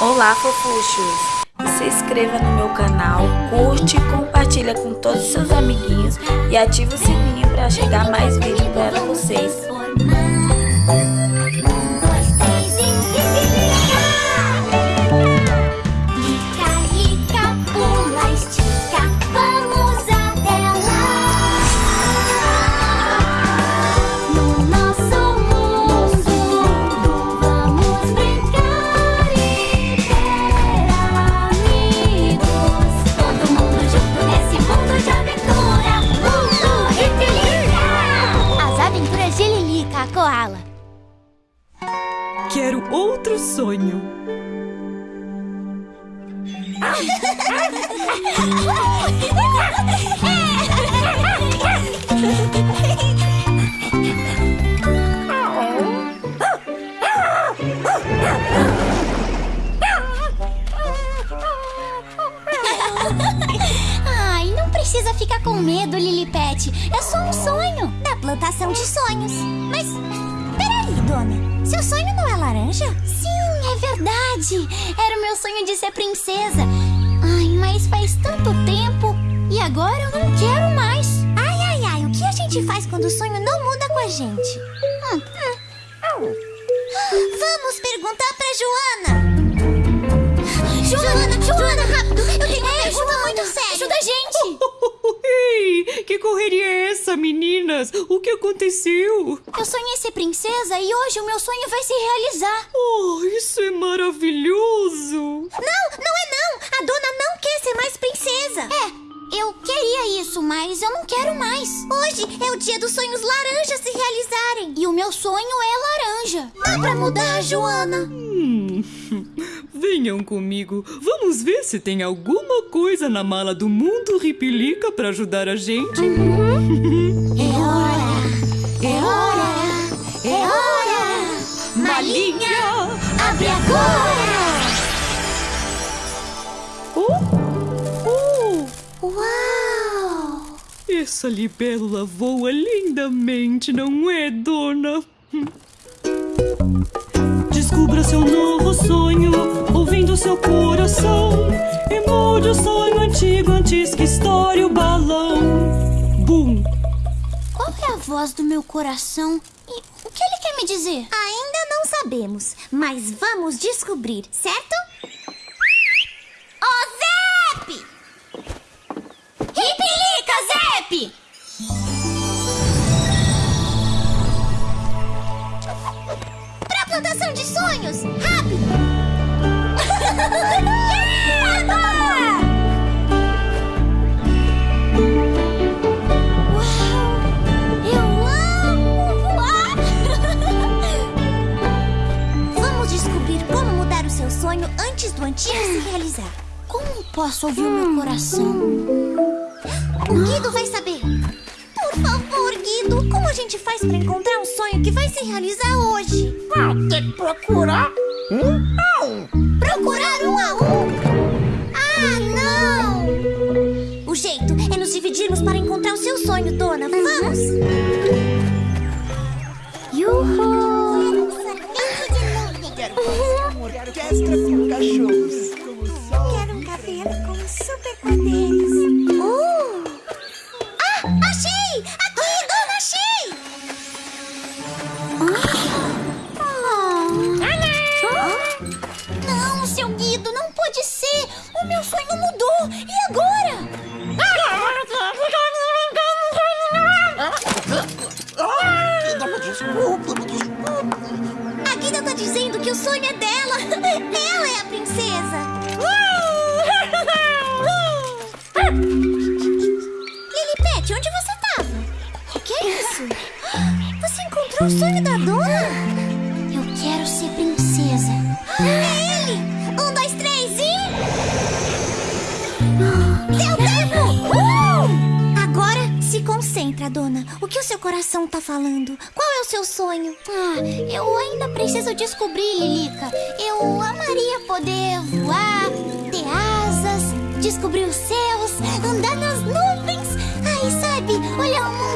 Olá, fofuchos! Se inscreva no meu canal, curte, compartilha com todos os seus amiguinhos e ative o sininho para chegar mais vídeos para vocês. Outro sonho. Ai, não precisa ficar com medo, Lilipet. É só um sonho. Da plantação de sonhos. Mas, dona. Seu sonho não é laranja? Sim, é verdade. Era o meu sonho de ser princesa. Ai, mas faz tanto tempo. E agora eu não quero mais. Ai, ai, ai. O que a gente faz quando o sonho não muda com a gente? Hum, hum. Vamos perguntar pra Joana. Joana, essa, meninas? O que aconteceu? Eu sonhei ser princesa e hoje o meu sonho vai se realizar. Oh, isso é maravilhoso! Não, não é não! A dona não quer ser mais princesa. É, eu queria isso, mas eu não quero mais. Hoje é o dia dos sonhos laranjas se realizarem. E o meu sonho é laranja. Dá pra mudar, Joana? Hum, venham comigo. Vamos ver se tem alguma coisa na mala do mundo Ripilica para ajudar a gente. É hora! É hora! É hora! Malinha, abre agora! Oh, oh, Uau! essa libélula voa lindamente, não é, dona? Descubra seu novo sonho, ouvindo seu coração. E mude o sonho antigo antes que estoure o balão. Bum! Qual é a voz do meu coração? E o que ele quer me dizer? Ainda não sabemos, mas vamos descobrir, certo? De sonhos! Rápido! Uau! Eu amo voar! Vamos descobrir como mudar o seu sonho antes do antigo se realizar. Como posso ouvir o meu coração? O Guido vai saber. Como a gente faz pra encontrar um sonho que vai se realizar hoje? Vai ter que procurar um a um. Procurar um a um? Ah, não! O jeito é nos dividirmos para encontrar o seu sonho, dona. Vamos! Yuhu! Quero um cabelo com superpoderes. Uh! Pode ser! O meu sonho mudou! E agora? A Guida tá dizendo que o sonho é dela! Ela é a princesa! Lilipet, onde você tava? O que é isso? Você encontrou o sonho da dona? Eu quero ser princesa. Se concentra, dona. O que o seu coração tá falando? Qual é o seu sonho? Ah, eu ainda preciso descobrir, Lilica. Eu amaria poder voar, ter asas, descobrir os céus, andar nas nuvens. Ai, sabe, olhar o mundo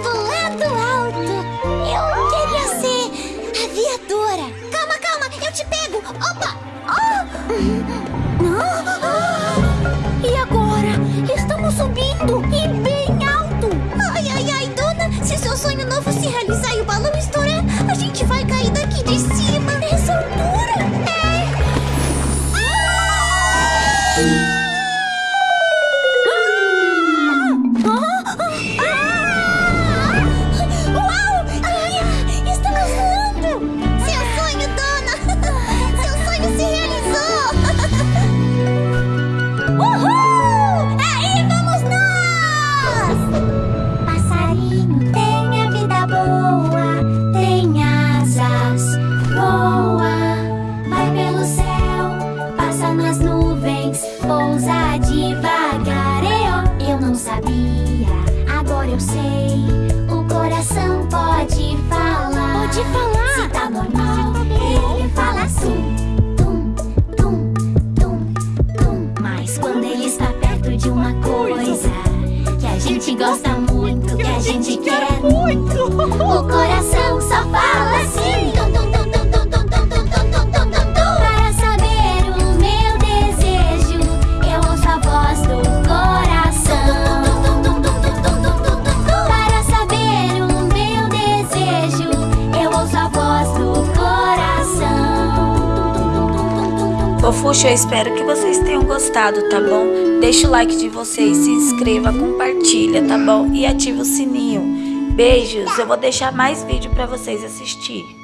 Pode falar. Se tá normal, ele fala assim. Tum, tum, tum, tum. Mas quando ele está perto de uma coisa que a gente gosta muito, que a gente quer muito, Fofuxo, eu espero que vocês tenham gostado, tá bom? Deixa o like de vocês, se inscreva, compartilha, tá bom? E ativa o sininho. Beijos, eu vou deixar mais vídeo pra vocês assistir.